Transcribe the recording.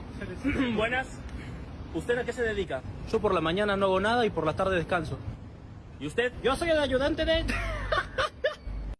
Buenas. ¿Usted a qué se dedica? Yo por la mañana no hago nada y por la tarde descanso. ¿Y usted? Yo soy el ayudante de...